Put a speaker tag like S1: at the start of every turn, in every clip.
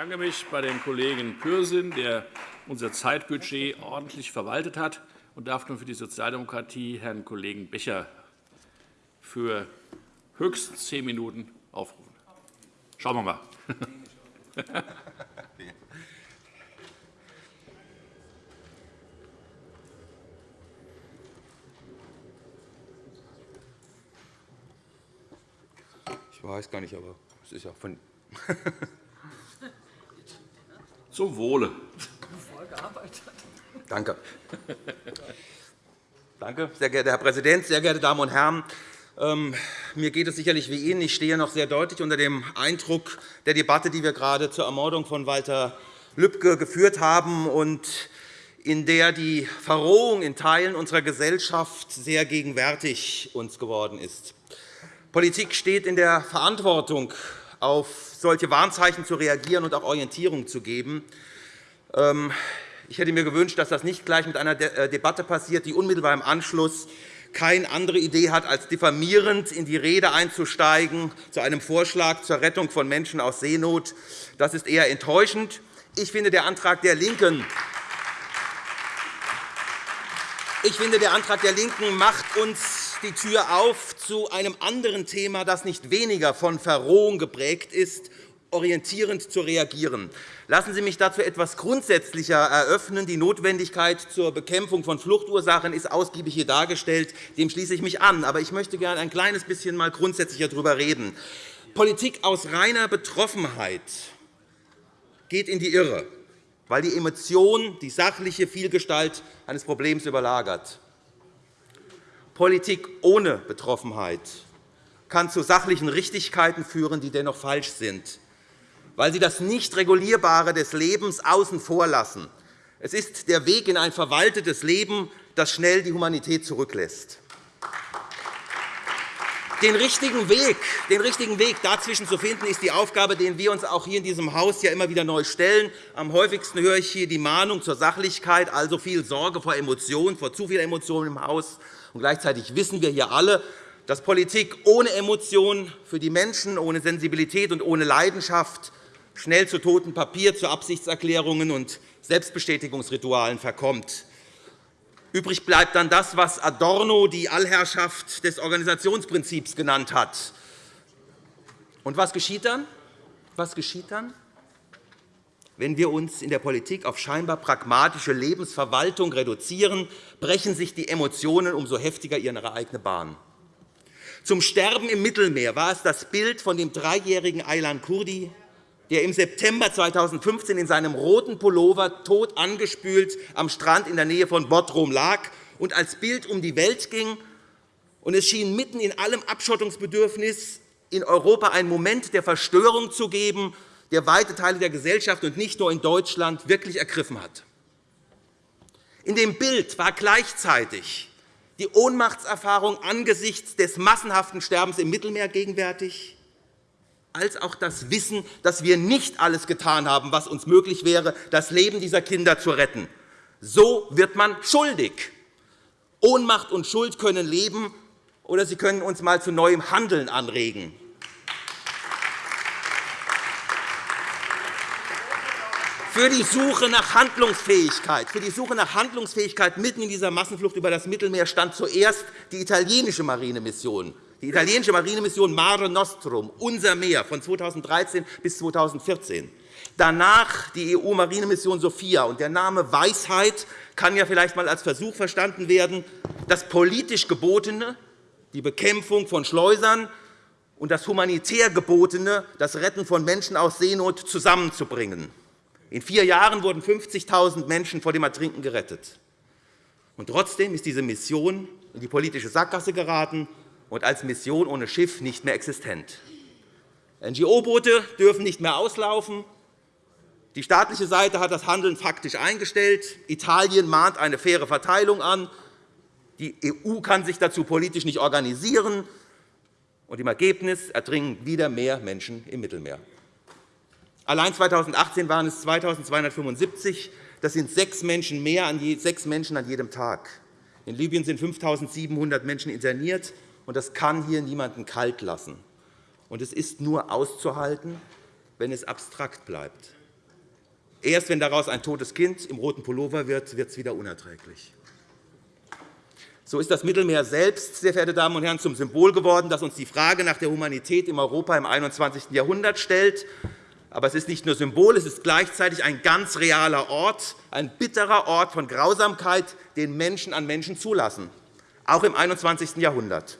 S1: bedanke mich bei dem Kollegen Pürsün, der unser Zeitbudget ordentlich verwaltet hat, und darf nun für die Sozialdemokratie Herrn Kollegen Becher für höchstens zehn Minuten aufrufen. Schauen wir mal.
S2: Ich weiß gar nicht, aber es ist ja von
S1: Zum Wohle.
S2: Danke. Danke, sehr geehrter Herr Präsident, sehr geehrte Damen und Herren! Ähm, mir geht es sicherlich wie Ihnen. Ich stehe noch sehr deutlich unter dem Eindruck der Debatte, die wir gerade zur Ermordung von Walter Lübcke geführt haben und in der die Verrohung in Teilen unserer Gesellschaft sehr gegenwärtig uns geworden ist. Politik steht in der Verantwortung, auf solche Warnzeichen zu reagieren und auch Orientierung zu geben. Ähm, ich hätte mir gewünscht, dass das nicht gleich mit einer äh, Debatte passiert, die unmittelbar im Anschluss keine andere Idee hat, als diffamierend in die Rede einzusteigen zu einem Vorschlag zur Rettung von Menschen aus Seenot. Das ist eher enttäuschend. Ich finde, der Antrag der LINKEN ich finde, der Antrag der LINKEN macht uns die Tür auf zu einem anderen Thema, das nicht weniger von Verrohung geprägt ist, orientierend zu reagieren. Lassen Sie mich dazu etwas grundsätzlicher eröffnen. Die Notwendigkeit zur Bekämpfung von Fluchtursachen ist ausgiebig hier dargestellt. Dem schließe ich mich an. Aber ich möchte gerne ein kleines bisschen mal grundsätzlicher darüber reden. Politik aus reiner Betroffenheit geht in die Irre, weil die Emotion die sachliche Vielgestalt eines Problems überlagert. Politik ohne Betroffenheit kann zu sachlichen Richtigkeiten führen, die dennoch falsch sind weil sie das Nicht-Regulierbare des Lebens außen vor lassen. Es ist der Weg in ein verwaltetes Leben, das schnell die Humanität zurücklässt. Den richtigen, Weg, den richtigen Weg dazwischen zu finden, ist die Aufgabe, die wir uns auch hier in diesem Haus ja immer wieder neu stellen. Am häufigsten höre ich hier die Mahnung zur Sachlichkeit, also viel Sorge vor Emotionen, vor zu viel Emotionen im Haus. Und gleichzeitig wissen wir hier alle, dass Politik ohne Emotionen für die Menschen, ohne Sensibilität und ohne Leidenschaft schnell zu totem Papier, zu Absichtserklärungen und Selbstbestätigungsritualen verkommt. Übrig bleibt dann das, was Adorno die Allherrschaft des Organisationsprinzips genannt hat. Und was geschieht dann? Was geschieht dann? Wenn wir uns in der Politik auf scheinbar pragmatische Lebensverwaltung reduzieren, brechen sich die Emotionen umso heftiger ihre eigene Bahn. Zum Sterben im Mittelmeer war es das Bild von dem dreijährigen Aylan Kurdi, der im September 2015 in seinem roten Pullover tot angespült am Strand in der Nähe von Bodrum lag und als Bild um die Welt ging. Und es schien mitten in allem Abschottungsbedürfnis in Europa einen Moment der Verstörung zu geben, der weite Teile der Gesellschaft und nicht nur in Deutschland wirklich ergriffen hat. In dem Bild war gleichzeitig die Ohnmachtserfahrung angesichts des massenhaften Sterbens im Mittelmeer gegenwärtig, als auch das Wissen, dass wir nicht alles getan haben, was uns möglich wäre, das Leben dieser Kinder zu retten. So wird man schuldig. Ohnmacht und Schuld können leben, oder sie können uns einmal zu neuem Handeln anregen. Für die Suche nach Handlungsfähigkeit, für die Suche nach Handlungsfähigkeit mitten in dieser Massenflucht über das Mittelmeer stand zuerst die italienische Marinemission die italienische Marinemission Mare Nostrum, unser Meer, von 2013 bis 2014. Danach die EU-Marinemission Sophia. Und der Name Weisheit kann ja vielleicht einmal als Versuch verstanden werden, das politisch Gebotene, die Bekämpfung von Schleusern, und das humanitär Gebotene, das Retten von Menschen aus Seenot, zusammenzubringen. In vier Jahren wurden 50.000 Menschen vor dem Ertrinken gerettet. Und trotzdem ist diese Mission in die politische Sackgasse geraten und als Mission ohne Schiff nicht mehr existent. NGO-Boote dürfen nicht mehr auslaufen. Die staatliche Seite hat das Handeln faktisch eingestellt. Italien mahnt eine faire Verteilung an. Die EU kann sich dazu politisch nicht organisieren. Und Im Ergebnis ertrinken wieder mehr Menschen im Mittelmeer. Allein 2018 waren es 2.275. Das sind sechs Menschen mehr an sechs Menschen an jedem Tag. In Libyen sind 5.700 Menschen interniert und das kann hier niemanden kalt lassen. Und es ist nur auszuhalten, wenn es abstrakt bleibt. Erst wenn daraus ein totes Kind im roten Pullover wird, wird es wieder unerträglich. So ist das Mittelmeer selbst, sehr verehrte Damen und Herren, zum Symbol geworden, das uns die Frage nach der Humanität im Europa im 21. Jahrhundert stellt. Aber es ist nicht nur Symbol, es ist gleichzeitig ein ganz realer Ort, ein bitterer Ort von Grausamkeit, den Menschen an Menschen zulassen, auch im 21. Jahrhundert.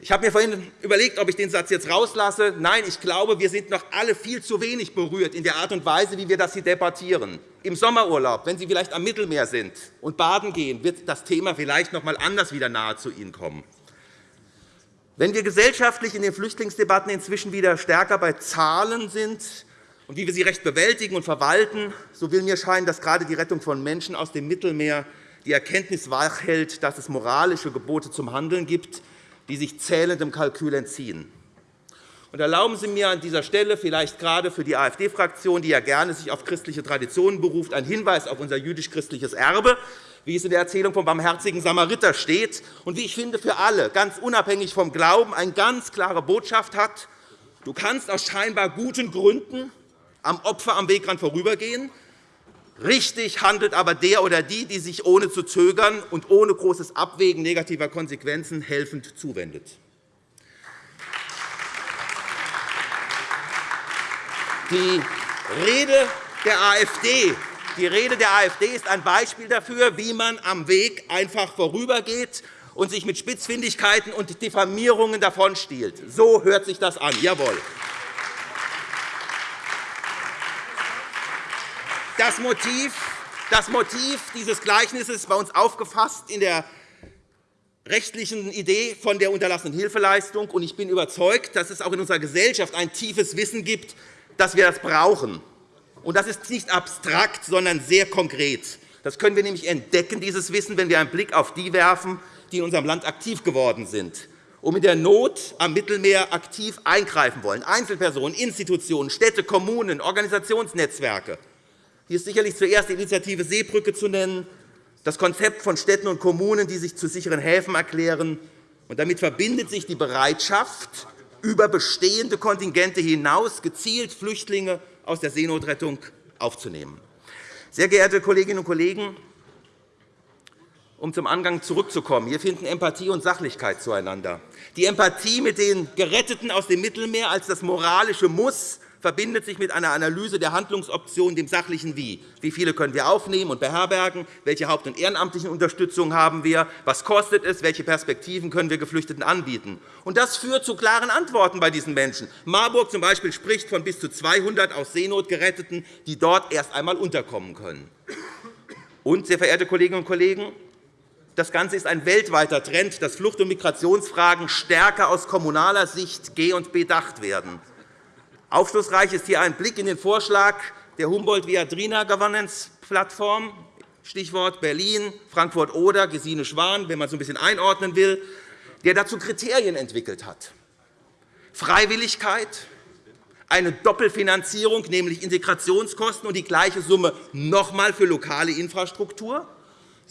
S2: Ich habe mir vorhin überlegt, ob ich den Satz jetzt rauslasse. Nein, ich glaube, wir sind noch alle viel zu wenig berührt in der Art und Weise, wie wir das hier debattieren. Im Sommerurlaub, wenn Sie vielleicht am Mittelmeer sind und baden gehen, wird das Thema vielleicht noch einmal anders wieder nahe zu Ihnen kommen. Wenn wir gesellschaftlich in den Flüchtlingsdebatten inzwischen wieder stärker bei Zahlen sind und wie wir sie recht bewältigen und verwalten, so will mir scheinen, dass gerade die Rettung von Menschen aus dem Mittelmeer die Erkenntnis wachhält, dass es moralische Gebote zum Handeln gibt, die sich zählendem Kalkül entziehen. Und erlauben Sie mir an dieser Stelle vielleicht gerade für die AfD-Fraktion, die ja gerne sich auf christliche Traditionen beruft, einen Hinweis auf unser jüdisch-christliches Erbe, wie es in der Erzählung vom barmherzigen Samariter steht und wie ich finde, für alle, ganz unabhängig vom Glauben, eine ganz klare Botschaft hat. Du kannst aus scheinbar guten Gründen am Opfer am Wegrand vorübergehen, Richtig handelt aber der oder die, die sich ohne zu zögern und ohne großes Abwägen negativer Konsequenzen helfend zuwendet. Die Rede der AfD die Rede der AfD ist ein Beispiel dafür, wie man am Weg einfach vorübergeht und sich mit Spitzfindigkeiten und Diffamierungen davonstiehlt. So hört sich das an. Jawohl. Das Motiv, das Motiv dieses Gleichnisses ist bei uns aufgefasst in der rechtlichen Idee von der unterlassenen Hilfeleistung. Ich bin überzeugt, dass es auch in unserer Gesellschaft ein tiefes Wissen gibt, dass wir das brauchen. Und das ist nicht abstrakt, sondern sehr konkret. Das können wir nämlich entdecken, dieses Wissen, wenn wir einen Blick auf die werfen, die in unserem Land aktiv geworden sind, um in der Not am Mittelmeer aktiv eingreifen wollen. Einzelpersonen, Institutionen, Städte, Kommunen, Organisationsnetzwerke. Hier ist sicherlich zuerst die Initiative Seebrücke zu nennen, das Konzept von Städten und Kommunen, die sich zu sicheren Häfen erklären. Und damit verbindet sich die Bereitschaft, über bestehende Kontingente hinaus gezielt Flüchtlinge aus der Seenotrettung aufzunehmen. Sehr geehrte Kolleginnen und Kollegen, um zum Angang zurückzukommen, hier finden Empathie und Sachlichkeit zueinander. Die Empathie mit den Geretteten aus dem Mittelmeer als das moralische Muss verbindet sich mit einer Analyse der Handlungsoptionen, dem sachlichen Wie. Wie viele können wir aufnehmen und beherbergen? Welche haupt- und ehrenamtlichen Unterstützung haben wir? Was kostet es? Welche Perspektiven können wir Geflüchteten anbieten? Und das führt zu klaren Antworten bei diesen Menschen. Marburg zum Beispiel spricht von bis zu 200 aus Seenot Geretteten, die dort erst einmal unterkommen können. Und, sehr verehrte Kolleginnen und Kollegen, das Ganze ist ein weltweiter Trend, dass Flucht- und Migrationsfragen stärker aus kommunaler Sicht G- und bedacht werden. Aufschlussreich ist hier ein Blick in den Vorschlag der Humboldt-Viadrina Governance Plattform, Stichwort Berlin, Frankfurt-Oder, Gesine Schwan, wenn man es ein bisschen einordnen will, der dazu Kriterien entwickelt hat. Freiwilligkeit, eine Doppelfinanzierung, nämlich Integrationskosten und die gleiche Summe noch einmal für lokale Infrastruktur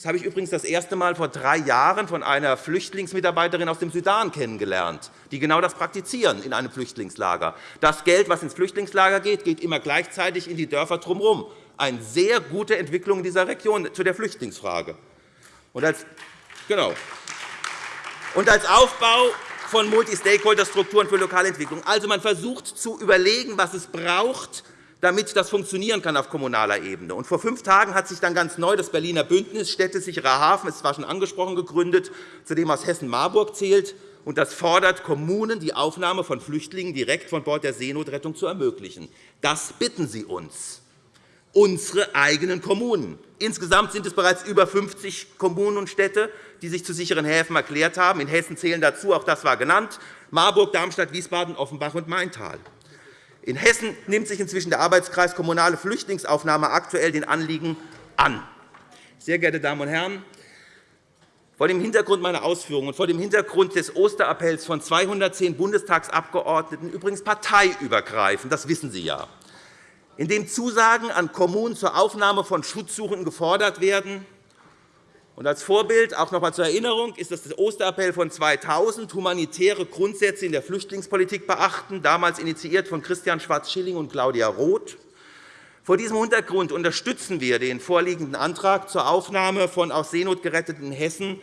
S2: das habe ich übrigens das erste Mal vor drei Jahren von einer Flüchtlingsmitarbeiterin aus dem Sudan kennengelernt, die genau das praktizieren in einem Flüchtlingslager. Das Geld, das ins Flüchtlingslager geht, geht immer gleichzeitig in die Dörfer drumherum. Eine sehr gute Entwicklung in dieser Region zu der Flüchtlingsfrage. Und als, genau. Und als Aufbau von Multi-Stakeholder-Strukturen für lokale Entwicklung. Also, man versucht zu überlegen, was es braucht, damit das funktionieren kann auf kommunaler Ebene. Und vor fünf Tagen hat sich dann ganz neu das Berliner Bündnis Städte sicherer Hafen, es war schon angesprochen, gegründet, zu dem aus Hessen-Marburg zählt. Und das fordert Kommunen, die Aufnahme von Flüchtlingen direkt von Bord der Seenotrettung zu ermöglichen. Das bitten Sie uns, unsere eigenen Kommunen. Insgesamt sind es bereits über 50 Kommunen und Städte, die sich zu sicheren Häfen erklärt haben. In Hessen zählen dazu, auch das war genannt, Marburg, Darmstadt, Wiesbaden, Offenbach und Maintal. In Hessen nimmt sich inzwischen der Arbeitskreis Kommunale Flüchtlingsaufnahme aktuell den Anliegen an. Sehr geehrte Damen und Herren, vor dem Hintergrund meiner Ausführungen und vor dem Hintergrund des Osterappells von 210 Bundestagsabgeordneten, übrigens parteiübergreifend, das wissen Sie ja, in dem Zusagen an Kommunen zur Aufnahme von Schutzsuchenden gefordert werden, und als Vorbild, auch noch einmal zur Erinnerung, ist das der Osterappell von 2000, humanitäre Grundsätze in der Flüchtlingspolitik beachten, damals initiiert von Christian Schwarz-Schilling und Claudia Roth. Vor diesem Hintergrund unterstützen wir den vorliegenden Antrag zur Aufnahme von aus Seenot geretteten Hessen,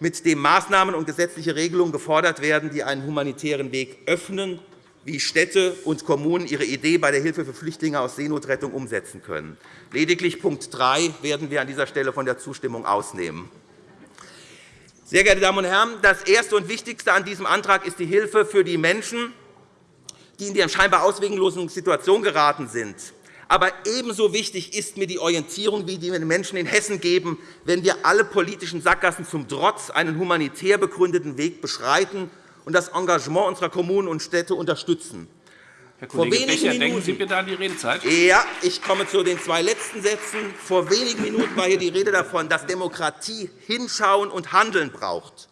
S2: mit dem Maßnahmen und gesetzliche Regelungen gefordert werden, die einen humanitären Weg öffnen, wie Städte und Kommunen ihre Idee bei der Hilfe für Flüchtlinge aus Seenotrettung umsetzen können. Lediglich Punkt 3 werden wir an dieser Stelle von der Zustimmung ausnehmen. Sehr geehrte Damen und Herren, das Erste und Wichtigste an diesem Antrag ist die Hilfe für die Menschen, die in die scheinbar ausweglosen Situation geraten sind. Aber ebenso wichtig ist mir die Orientierung, die wir den Menschen in Hessen geben, wenn wir alle politischen Sackgassen zum Trotz einen humanitär begründeten Weg beschreiten und das Engagement unserer Kommunen und Städte unterstützen.
S1: Herr Kollege Becher, Minuten, denken Sie bitte an die Redezeit.
S2: Ja, ich komme zu den zwei letzten Sätzen. Vor wenigen Minuten war hier die Rede davon, dass Demokratie Hinschauen und Handeln braucht.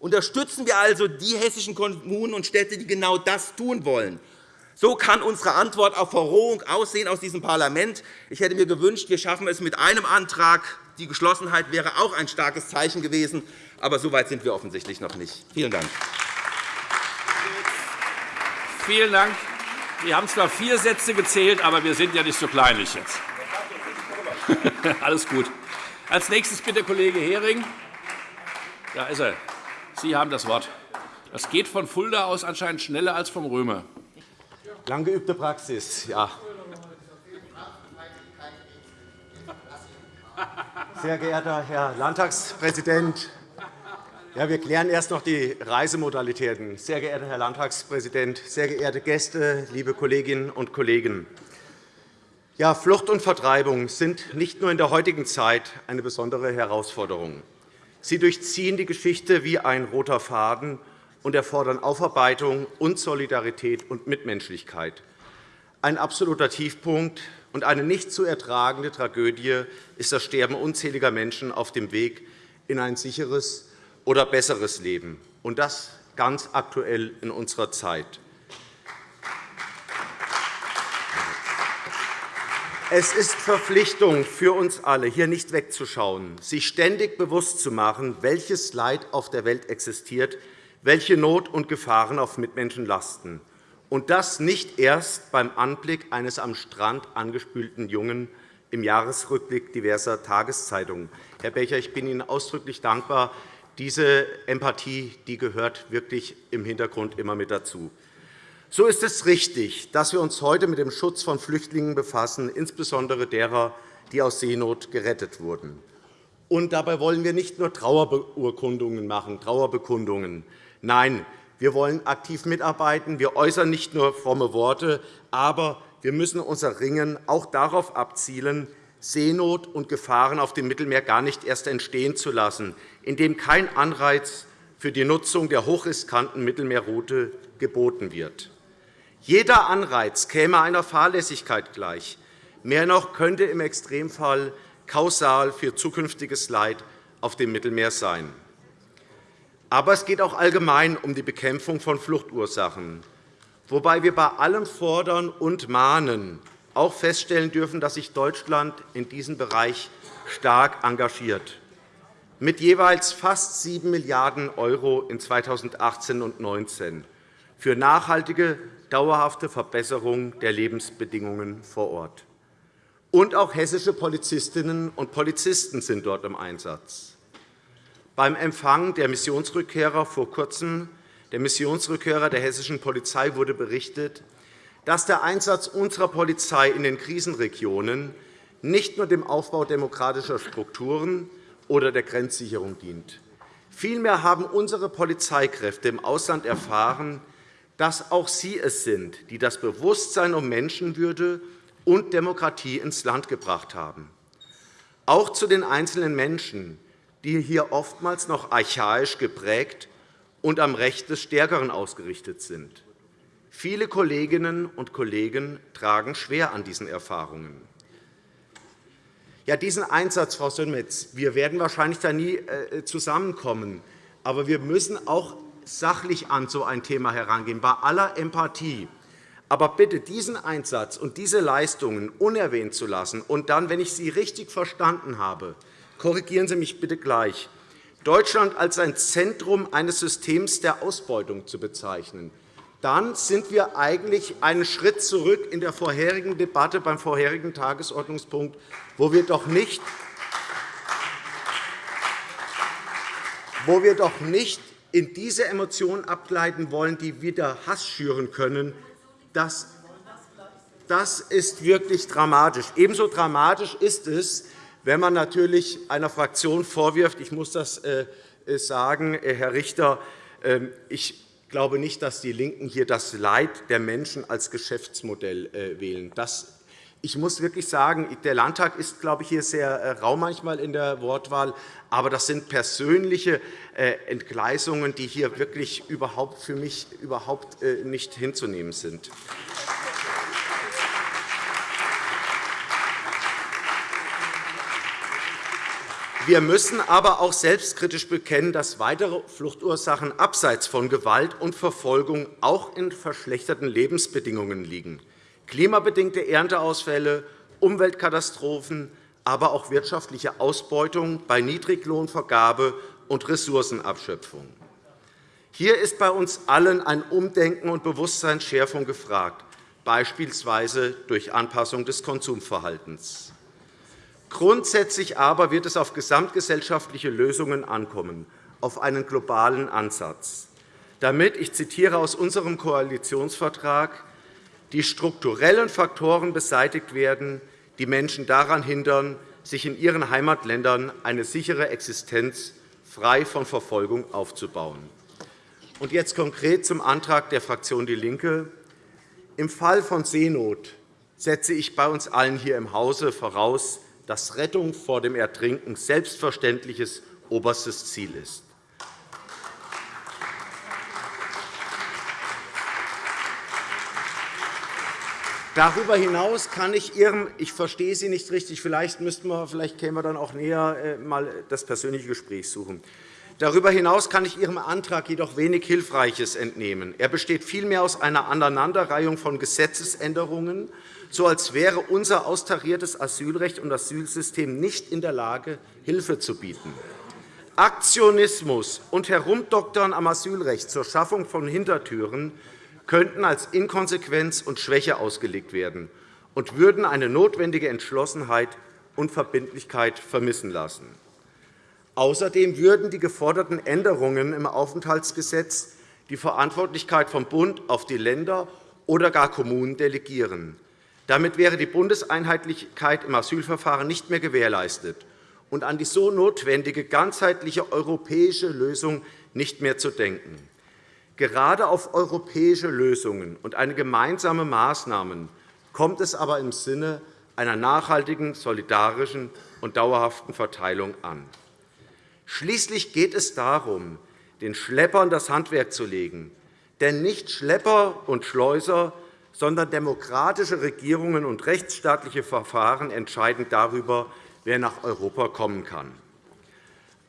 S2: Unterstützen wir also die hessischen Kommunen und Städte, die genau das tun wollen. So kann unsere Antwort auf Verrohung aussehen aus diesem Parlament. Ich hätte mir gewünscht, wir schaffen es mit einem Antrag. Die Geschlossenheit wäre auch ein starkes Zeichen gewesen. Aber so weit sind wir offensichtlich noch nicht. Vielen Dank.
S1: Vielen Dank. Wir haben zwar vier Sätze gezählt, aber wir sind ja nicht so kleinlich jetzt. Alles gut. Als nächstes bitte Kollege Hering. Da ist er. Sie haben das Wort. Das geht von Fulda aus anscheinend schneller als vom Römer.
S3: Lang geübte Praxis, ja. Sehr geehrter Herr Landtagspräsident, ja, wir klären erst noch die Reisemodalitäten. Sehr geehrter Herr Landtagspräsident, sehr geehrte Gäste, liebe Kolleginnen und Kollegen! Ja, Flucht und Vertreibung sind nicht nur in der heutigen Zeit eine besondere Herausforderung. Sie durchziehen die Geschichte wie ein roter Faden und erfordern Aufarbeitung und Solidarität und Mitmenschlichkeit. Ein absoluter Tiefpunkt und eine nicht zu ertragende Tragödie ist das Sterben unzähliger Menschen auf dem Weg in ein sicheres oder besseres Leben, und das ganz aktuell in unserer Zeit. Es ist Verpflichtung für uns alle, hier nicht wegzuschauen, sich ständig bewusst zu machen, welches Leid auf der Welt existiert, welche Not und Gefahren auf Mitmenschen lasten. Und das nicht erst beim Anblick eines am Strand angespülten Jungen im Jahresrückblick diverser Tageszeitungen. Herr Becher, ich bin Ihnen ausdrücklich dankbar. Diese Empathie die gehört wirklich im Hintergrund immer mit dazu. So ist es richtig, dass wir uns heute mit dem Schutz von Flüchtlingen befassen, insbesondere derer, die aus Seenot gerettet wurden. Und dabei wollen wir nicht nur Trauerbeurkundungen machen, Trauerbekundungen. Nein, wir wollen aktiv mitarbeiten. Wir äußern nicht nur fromme Worte, aber wir müssen unser Ringen auch darauf abzielen, Seenot und Gefahren auf dem Mittelmeer gar nicht erst entstehen zu lassen, indem kein Anreiz für die Nutzung der hochriskanten Mittelmeerroute geboten wird. Jeder Anreiz käme einer Fahrlässigkeit gleich. Mehr noch könnte im Extremfall kausal für zukünftiges Leid auf dem Mittelmeer sein. Aber es geht auch allgemein um die Bekämpfung von Fluchtursachen, wobei wir bei allem Fordern und Mahnen auch feststellen dürfen, dass sich Deutschland in diesem Bereich stark engagiert, mit jeweils fast 7 Milliarden € in 2018 und 2019 für nachhaltige, dauerhafte Verbesserung der Lebensbedingungen vor Ort. Und auch hessische Polizistinnen und Polizisten sind dort im Einsatz. Beim Empfang der Missionsrückkehrer vor Kurzem, der Missionsrückkehrer der hessischen Polizei, wurde berichtet, dass der Einsatz unserer Polizei in den Krisenregionen nicht nur dem Aufbau demokratischer Strukturen oder der Grenzsicherung dient. Vielmehr haben unsere Polizeikräfte im Ausland erfahren, dass auch sie es sind, die das Bewusstsein um Menschenwürde und Demokratie ins Land gebracht haben. Auch zu den einzelnen Menschen, die hier oftmals noch archaisch geprägt und am Recht des Stärkeren ausgerichtet sind. Viele Kolleginnen und Kollegen tragen schwer an diesen Erfahrungen. Ja, diesen Einsatz, Frau Sönmez, wir werden wahrscheinlich da nie äh, zusammenkommen. Aber wir müssen auch sachlich an so ein Thema herangehen, bei aller Empathie. Aber bitte, diesen Einsatz und diese Leistungen unerwähnt zu lassen und dann, wenn ich Sie richtig verstanden habe, korrigieren Sie mich bitte gleich, Deutschland als ein Zentrum eines Systems der Ausbeutung zu bezeichnen, dann sind wir eigentlich einen Schritt zurück in der vorherigen Debatte beim vorherigen Tagesordnungspunkt, wo wir doch nicht wo wir doch nicht in diese Emotionen abgleiten wollen, die wieder Hass schüren können. Das, das ist wirklich dramatisch. Ebenso dramatisch ist es, wenn man natürlich einer Fraktion vorwirft, ich muss das äh, sagen, äh, Herr Richter, ähm, ich glaube nicht, dass die LINKEN hier das Leid der Menschen als Geschäftsmodell äh, wählen. Das ich muss wirklich sagen, der Landtag ist, glaube ich, hier sehr rau manchmal in der Wortwahl. Aber das sind persönliche Entgleisungen, die hier wirklich überhaupt für mich überhaupt nicht hinzunehmen sind. Wir müssen aber auch selbstkritisch bekennen, dass weitere Fluchtursachen abseits von Gewalt und Verfolgung auch in verschlechterten Lebensbedingungen liegen. Klimabedingte Ernteausfälle, Umweltkatastrophen, aber auch wirtschaftliche Ausbeutung bei Niedriglohnvergabe und Ressourcenabschöpfung. Hier ist bei uns allen ein Umdenken und Bewusstseinsschärfung gefragt, beispielsweise durch Anpassung des Konsumverhaltens. Grundsätzlich aber wird es auf gesamtgesellschaftliche Lösungen ankommen, auf einen globalen Ansatz, damit, ich zitiere aus unserem Koalitionsvertrag, die strukturellen Faktoren beseitigt werden, die Menschen daran hindern, sich in ihren Heimatländern eine sichere Existenz frei von Verfolgung aufzubauen. Und jetzt konkret zum Antrag der Fraktion DIE LINKE. Im Fall von Seenot setze ich bei uns allen hier im Hause voraus, dass Rettung vor dem Ertrinken selbstverständliches oberstes Ziel ist. Darüber hinaus kann ich Ihrem, ich verstehe Sie nicht richtig, vielleicht müssten wir, vielleicht kämen wir dann auch näher äh, mal das persönliche Gespräch suchen. Darüber hinaus kann ich Ihrem Antrag jedoch wenig Hilfreiches entnehmen. Er besteht vielmehr aus einer Aneinanderreihung von Gesetzesänderungen, so als wäre unser austariertes Asylrecht und Asylsystem nicht in der Lage, Hilfe zu bieten. Aktionismus und Herumdoktern am Asylrecht zur Schaffung von Hintertüren könnten als Inkonsequenz und Schwäche ausgelegt werden und würden eine notwendige Entschlossenheit und Verbindlichkeit vermissen lassen. Außerdem würden die geforderten Änderungen im Aufenthaltsgesetz die Verantwortlichkeit vom Bund auf die Länder oder gar Kommunen delegieren. Damit wäre die Bundeseinheitlichkeit im Asylverfahren nicht mehr gewährleistet und an die so notwendige ganzheitliche europäische Lösung nicht mehr zu denken. Gerade auf europäische Lösungen und eine gemeinsame Maßnahmen kommt es aber im Sinne einer nachhaltigen, solidarischen und dauerhaften Verteilung an. Schließlich geht es darum, den Schleppern das Handwerk zu legen. Denn nicht Schlepper und Schleuser sondern demokratische Regierungen und rechtsstaatliche Verfahren entscheiden darüber, wer nach Europa kommen kann.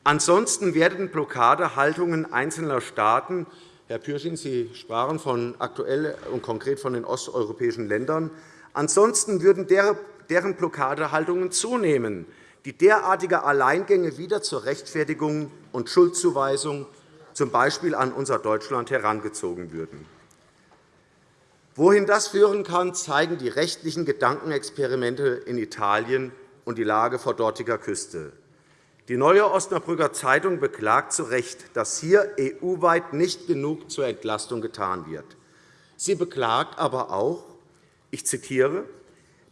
S3: Ansonsten werden Blockadehaltungen einzelner Staaten Herr Pürsin, Sie sprachen von aktuell und konkret von den osteuropäischen Ländern. Ansonsten würden deren Blockadehaltungen zunehmen, die derartige Alleingänge wieder zur Rechtfertigung und Schuldzuweisung, z. B. an unser Deutschland, herangezogen würden. Wohin das führen kann, zeigen die rechtlichen Gedankenexperimente in Italien und die Lage vor dortiger Küste. Die Neue Osnabrücker Zeitung beklagt zu Recht, dass hier EU-weit nicht genug zur Entlastung getan wird. Sie beklagt aber auch, ich zitiere,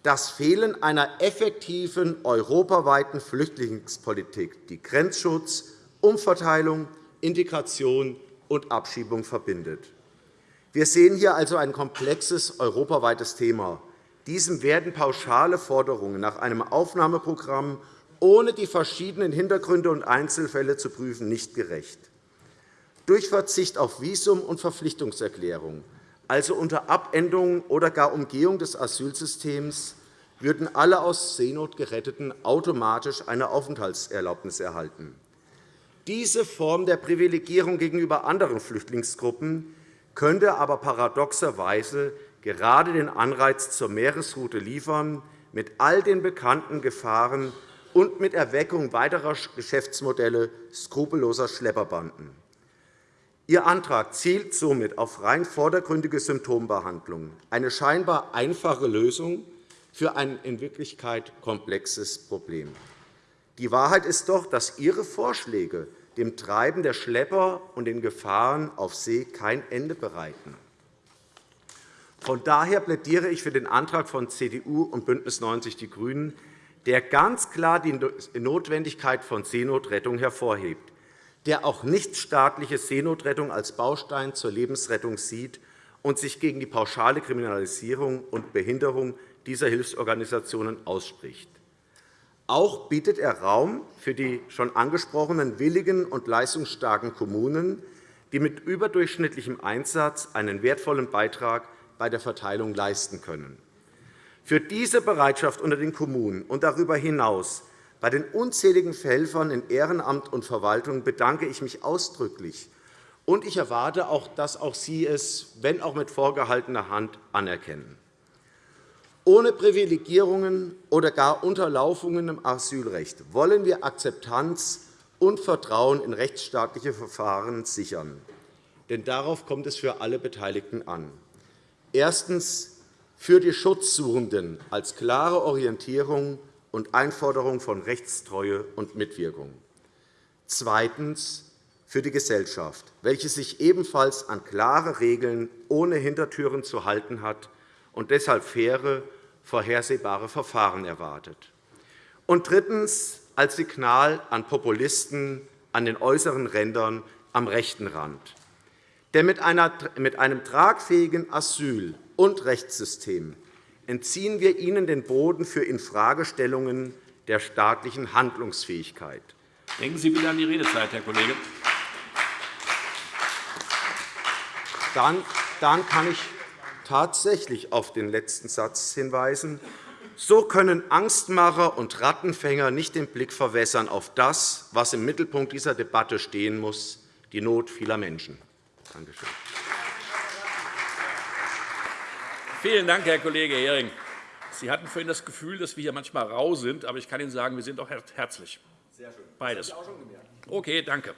S3: das Fehlen einer effektiven europaweiten Flüchtlingspolitik, die Grenzschutz, Umverteilung, Integration und Abschiebung verbindet. Wir sehen hier also ein komplexes europaweites Thema. Diesem werden pauschale Forderungen nach einem Aufnahmeprogramm ohne die verschiedenen Hintergründe und Einzelfälle zu prüfen nicht gerecht. Durch Verzicht auf Visum und Verpflichtungserklärung, also unter Abänderung oder gar Umgehung des Asylsystems, würden alle aus Seenot Geretteten automatisch eine Aufenthaltserlaubnis erhalten. Diese Form der Privilegierung gegenüber anderen Flüchtlingsgruppen könnte aber paradoxerweise gerade den Anreiz zur Meeresroute liefern, mit all den bekannten Gefahren und mit Erweckung weiterer Geschäftsmodelle skrupelloser Schlepperbanden. Ihr Antrag zielt somit auf rein vordergründige Symptombehandlung, eine scheinbar einfache Lösung für ein in Wirklichkeit komplexes Problem. Die Wahrheit ist doch, dass Ihre Vorschläge dem Treiben der Schlepper und den Gefahren auf See kein Ende bereiten. Von daher plädiere ich für den Antrag von CDU und BÜNDNIS 90 die GRÜNEN, der ganz klar die Notwendigkeit von Seenotrettung hervorhebt der auch nichtstaatliche Seenotrettung als Baustein zur Lebensrettung sieht und sich gegen die pauschale Kriminalisierung und Behinderung dieser Hilfsorganisationen ausspricht. Auch bietet er Raum für die schon angesprochenen willigen und leistungsstarken Kommunen, die mit überdurchschnittlichem Einsatz einen wertvollen Beitrag bei der Verteilung leisten können. Für diese Bereitschaft unter den Kommunen und darüber hinaus bei den unzähligen Helfern in Ehrenamt und Verwaltung bedanke ich mich ausdrücklich. Und ich erwarte auch, dass auch Sie es, wenn auch mit vorgehaltener Hand, anerkennen. Ohne Privilegierungen oder gar Unterlaufungen im Asylrecht wollen wir Akzeptanz und Vertrauen in rechtsstaatliche Verfahren sichern. Denn darauf kommt es für alle Beteiligten an. Erstens für die Schutzsuchenden als klare Orientierung und Einforderung von Rechtstreue und Mitwirkung. Zweitens für die Gesellschaft, welche sich ebenfalls an klare Regeln ohne Hintertüren zu halten hat und deshalb faire, vorhersehbare Verfahren erwartet. Und drittens als Signal an Populisten an den äußeren Rändern am rechten Rand. Denn mit einem tragfähigen Asyl- und Rechtssystem entziehen wir ihnen den Boden für Infragestellungen der staatlichen Handlungsfähigkeit.
S1: Denken Sie bitte an die Redezeit, Herr Kollege.
S3: Dann, dann kann ich tatsächlich auf den letzten Satz hinweisen. So können Angstmacher und Rattenfänger nicht den Blick verwässern auf das, was im Mittelpunkt dieser Debatte stehen muss, die Not vieler Menschen. Danke schön.
S1: Vielen Dank, Herr Kollege Hering. Sie hatten vorhin das Gefühl, dass wir hier manchmal rau sind, aber ich kann Ihnen sagen, wir sind auch herzlich. Sehr schön. Beides. Das ich auch schon gemerkt. Okay, danke.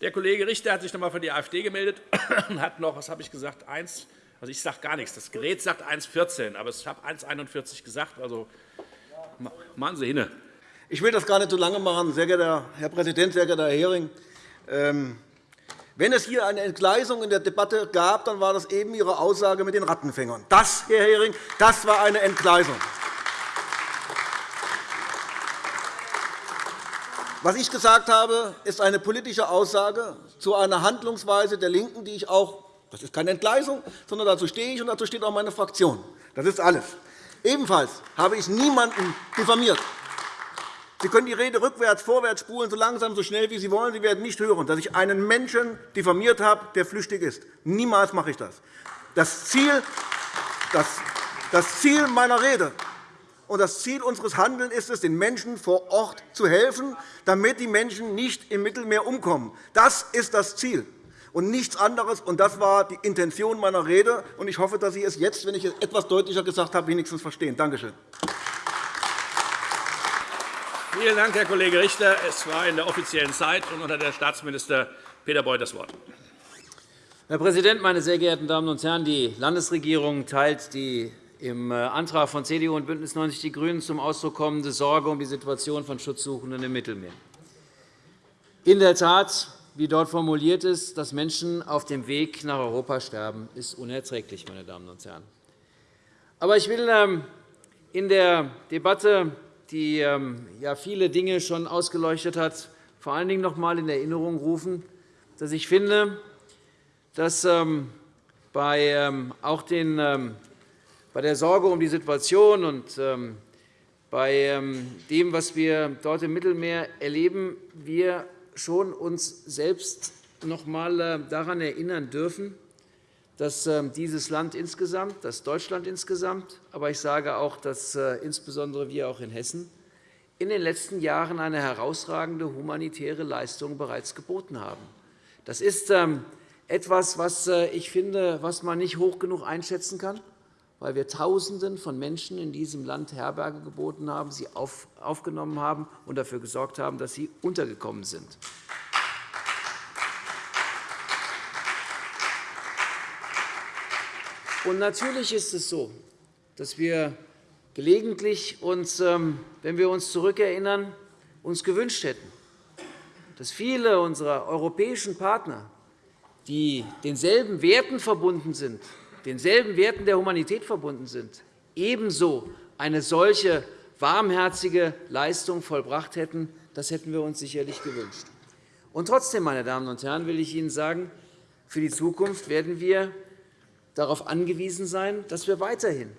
S1: Der Kollege Richter hat sich noch einmal von der AfD gemeldet und hat noch, was habe ich gesagt, 1, also ich sage gar nichts. Das Gerät sagt 1,14, aber ich habe 1,41 gesagt. Also machen Sie hin.
S4: Ich will das gar nicht so lange machen, sehr geehrter Herr Präsident, sehr geehrter Herr Hering. Ähm, wenn es hier eine Entgleisung in der Debatte gab, dann war das eben Ihre Aussage mit den Rattenfängern. Das, Herr Hering, das war eine Entgleisung. Was ich gesagt habe, ist eine politische Aussage zu einer Handlungsweise der LINKEN, die ich auch das ist keine Entgleisung, sondern dazu stehe ich, und dazu steht auch meine Fraktion. Das ist alles. Ebenfalls habe ich niemanden diffamiert. Sie können die Rede rückwärts, vorwärts spulen, so langsam, so schnell, wie Sie wollen. Sie werden nicht hören, dass ich einen Menschen diffamiert habe, der flüchtig ist. Niemals mache ich das. Das Ziel, das, Ziel meiner Rede und das Ziel unseres Handelns ist es, den Menschen vor Ort zu helfen, damit die Menschen nicht im Mittelmeer umkommen. Das ist das Ziel und nichts anderes. Und das war die Intention meiner Rede. Und ich hoffe, dass Sie es jetzt, wenn ich es etwas deutlicher gesagt habe, wenigstens verstehen. Danke schön.
S1: Vielen Dank, Herr Kollege Richter. Es war in der offiziellen Zeit. Und unter der Staatsminister Peter Beuth das Wort.
S5: Herr Präsident, meine sehr geehrten Damen und Herren! Die Landesregierung teilt die im Antrag von CDU und BÜNDNIS 90 die GRÜNEN zum Ausdruck kommende Sorge um die Situation von Schutzsuchenden im Mittelmeer. In der Tat, wie dort formuliert ist, dass Menschen auf dem Weg nach Europa sterben, ist unerträglich. Meine Damen und Herren. Aber ich will ähm, in der Debatte die ähm, ja viele Dinge schon ausgeleuchtet hat, vor allen Dingen noch einmal in Erinnerung rufen, dass ich finde, dass ähm, bei, auch den, bei der Sorge um die Situation und bei dem, was wir dort im Mittelmeer erleben, wir schon uns selbst noch einmal äh, daran erinnern dürfen, dass ähm, dieses Land insgesamt, dass Deutschland insgesamt, aber ich sage auch, dass äh, insbesondere wir auch in Hessen in den letzten Jahren eine herausragende humanitäre Leistung bereits geboten haben. Das ist ähm, etwas, was äh, ich finde, was man nicht hoch genug einschätzen kann, weil wir Tausenden von Menschen in diesem Land Herberge geboten haben, sie aufgenommen haben und dafür gesorgt haben, dass sie untergekommen sind. Und natürlich ist es so, dass wir gelegentlich uns, ähm, wenn wir uns zurückerinnern, uns gewünscht hätten, dass viele unserer europäischen Partner, die denselben Werten verbunden sind, denselben Werten der Humanität verbunden sind, ebenso eine solche warmherzige Leistung vollbracht hätten. Das hätten wir uns sicherlich gewünscht. Und trotzdem, meine Damen und Herren, will ich Ihnen sagen, für die Zukunft werden wir darauf angewiesen sein, dass wir weiterhin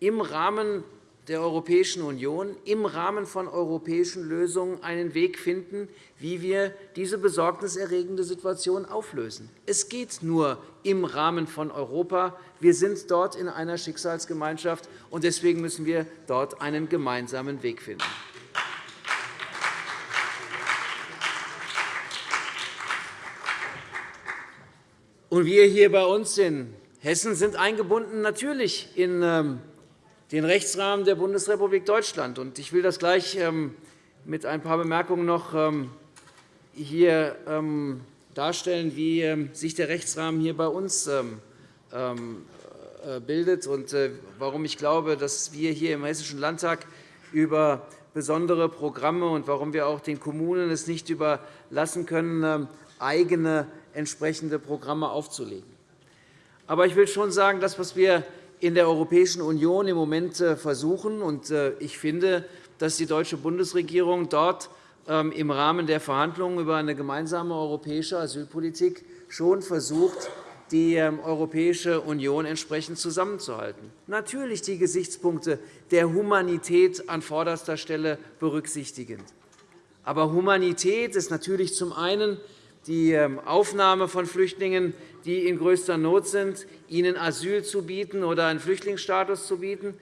S5: im Rahmen der Europäischen Union im Rahmen von europäischen Lösungen einen Weg finden, wie wir diese besorgniserregende Situation auflösen. Es geht nur im Rahmen von Europa. Wir sind dort in einer Schicksalsgemeinschaft, und deswegen müssen wir dort einen gemeinsamen Weg finden. Und wir hier bei uns in Hessen sind eingebunden natürlich in ähm, den Rechtsrahmen der Bundesrepublik Deutschland. Ich will das gleich ähm, mit ein paar Bemerkungen noch ähm, hier ähm, darstellen, wie sich der Rechtsrahmen hier bei uns äh, bildet und äh, warum ich glaube, dass wir hier im Hessischen Landtag über besondere Programme und warum wir auch den Kommunen es nicht überlassen können, eigene entsprechende Programme aufzulegen. Aber ich will schon sagen, das, was wir in der Europäischen Union im Moment äh, versuchen. Äh, ich finde, dass die deutsche Bundesregierung dort ähm, im Rahmen der Verhandlungen über eine gemeinsame europäische Asylpolitik schon versucht, die ähm, Europäische Union entsprechend zusammenzuhalten. Natürlich die Gesichtspunkte der Humanität an vorderster Stelle berücksichtigend. Aber Humanität ist natürlich zum einen die ähm, Aufnahme von Flüchtlingen, die in größter Not sind, ihnen Asyl zu bieten oder einen Flüchtlingsstatus zu bieten.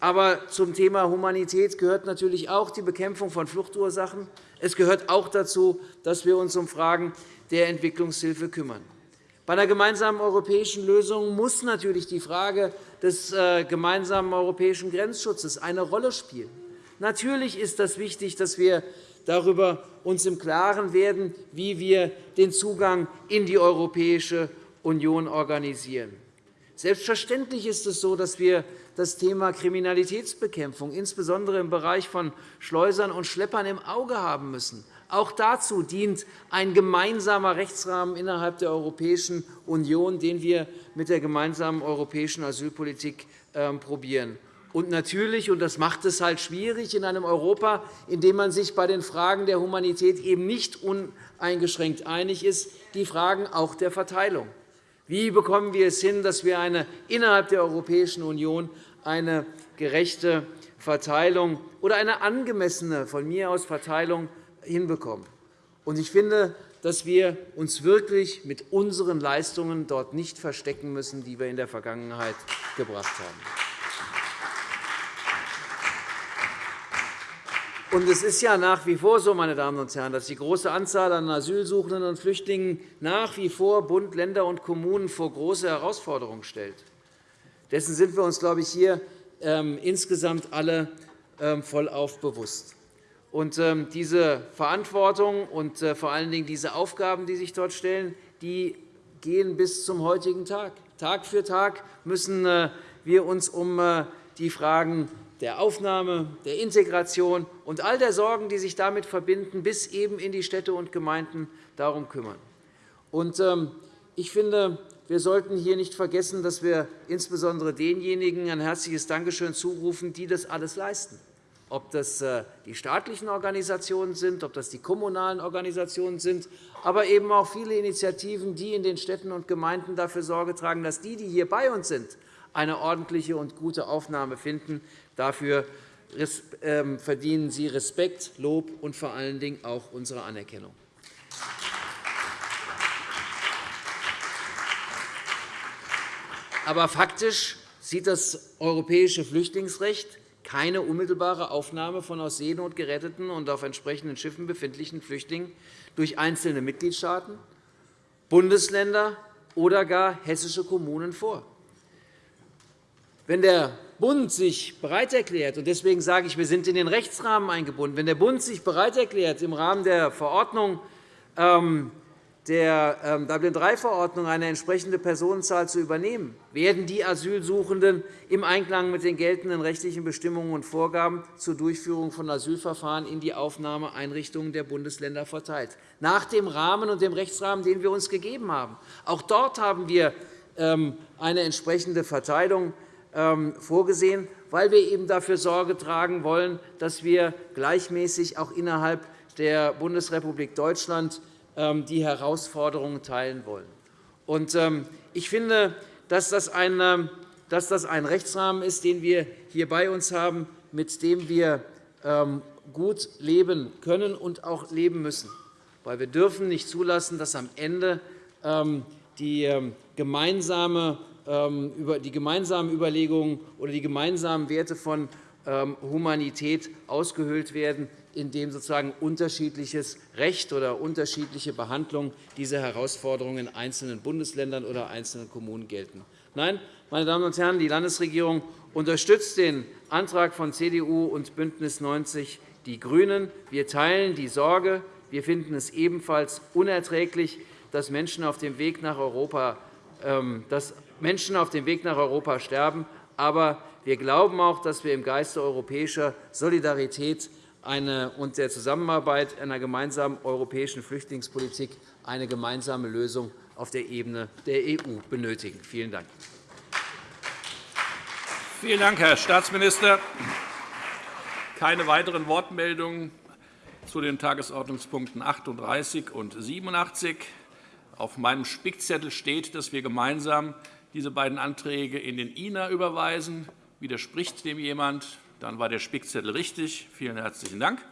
S5: Aber zum Thema Humanität gehört natürlich auch die Bekämpfung von Fluchtursachen. Es gehört auch dazu, dass wir uns um Fragen der Entwicklungshilfe kümmern. Bei der gemeinsamen europäischen Lösung muss natürlich die Frage des äh, gemeinsamen europäischen Grenzschutzes eine Rolle spielen. Natürlich ist es wichtig, dass wir darüber uns im Klaren werden, wie wir den Zugang in die Europäische Union organisieren. Selbstverständlich ist es so, dass wir das Thema Kriminalitätsbekämpfung, insbesondere im Bereich von Schleusern und Schleppern, im Auge haben müssen. Auch dazu dient ein gemeinsamer Rechtsrahmen innerhalb der Europäischen Union, den wir mit der gemeinsamen europäischen Asylpolitik ähm, probieren. Und natürlich, und das macht es halt schwierig in einem Europa, in dem man sich bei den Fragen der Humanität eben nicht uneingeschränkt einig ist, die Fragen auch der Verteilung. Wie bekommen wir es hin, dass wir eine, innerhalb der Europäischen Union eine gerechte Verteilung oder eine angemessene von mir aus Verteilung hinbekommen? Ich finde, dass wir uns wirklich mit unseren Leistungen dort nicht verstecken müssen, die wir in der Vergangenheit gebracht haben. Und es ist ja nach wie vor so, meine Damen und Herren, dass die große Anzahl an Asylsuchenden und Flüchtlingen nach wie vor Bund, Länder und Kommunen vor große Herausforderungen stellt. Dessen sind wir uns, glaube ich, hier ähm, insgesamt alle ähm, vollauf bewusst. Und ähm, diese Verantwortung und äh, vor allen Dingen diese Aufgaben, die sich dort stellen, die gehen bis zum heutigen Tag. Tag für Tag müssen äh, wir uns um äh, die Fragen der Aufnahme, der Integration und all der Sorgen, die sich damit verbinden, bis eben in die Städte und Gemeinden darum kümmern. Ähm, ich finde, wir sollten hier nicht vergessen, dass wir insbesondere denjenigen ein herzliches Dankeschön zurufen, die das alles leisten ob das äh, die staatlichen Organisationen sind, ob das die kommunalen Organisationen sind, aber eben auch viele Initiativen, die in den Städten und Gemeinden dafür Sorge tragen, dass die, die hier bei uns sind, eine ordentliche und gute Aufnahme finden. Dafür ähm, verdienen Sie Respekt, Lob und vor allen Dingen auch unsere Anerkennung. Aber faktisch sieht das europäische Flüchtlingsrecht keine unmittelbare Aufnahme von aus Seenot geretteten und auf entsprechenden Schiffen befindlichen Flüchtlingen durch einzelne Mitgliedstaaten, Bundesländer oder gar hessische Kommunen vor. Wenn der Bund sich bereit erklärt, und deswegen sage ich, wir sind in den Rechtsrahmen eingebunden, wenn der Bund sich bereit erklärt, im Rahmen der Verordnung ähm, der ähm, Dublin-III-Verordnung eine entsprechende Personenzahl zu übernehmen, werden die Asylsuchenden im Einklang mit den geltenden rechtlichen Bestimmungen und Vorgaben zur Durchführung von Asylverfahren in die Aufnahmeeinrichtungen der Bundesländer verteilt, nach dem Rahmen und dem Rechtsrahmen, den wir uns gegeben haben. Auch dort haben wir ähm, eine entsprechende Verteilung vorgesehen, weil wir eben dafür Sorge tragen wollen, dass wir gleichmäßig auch innerhalb der Bundesrepublik Deutschland ähm, die Herausforderungen teilen wollen. Ähm, ich finde, dass das ein ähm, Rechtsrahmen ist, den wir hier bei uns haben, mit dem wir gut leben können und auch leben müssen. Wir dürfen nicht zulassen, dass am Ende die gemeinsame die gemeinsamen Überlegungen oder die gemeinsamen Werte von Humanität ausgehöhlt werden, indem sozusagen unterschiedliches Recht oder unterschiedliche Behandlung dieser Herausforderungen in einzelnen Bundesländern oder einzelnen Kommunen gelten. Nein, meine Damen und Herren, die Landesregierung unterstützt den Antrag von CDU und BÜNDNIS 90 die GRÜNEN. Wir teilen die Sorge. Wir finden es ebenfalls unerträglich, dass Menschen auf dem Weg nach Europa, ähm, dass Menschen auf dem Weg nach Europa sterben. Aber wir glauben auch, dass wir im Geiste europäischer Solidarität und der Zusammenarbeit einer gemeinsamen europäischen Flüchtlingspolitik eine gemeinsame Lösung auf der Ebene der EU benötigen. Vielen Dank.
S1: Vielen Dank, Herr Staatsminister. Keine weiteren Wortmeldungen zu den Tagesordnungspunkten 38 und 87. Auf meinem Spickzettel steht, dass wir gemeinsam diese beiden Anträge in den INA überweisen. Widerspricht dem jemand? Dann war der Spickzettel richtig. Vielen herzlichen Dank.